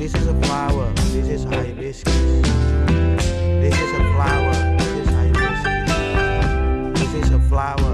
This is a flower. This is hibiscus. This is a flower. This is hibiscus. This is a flower.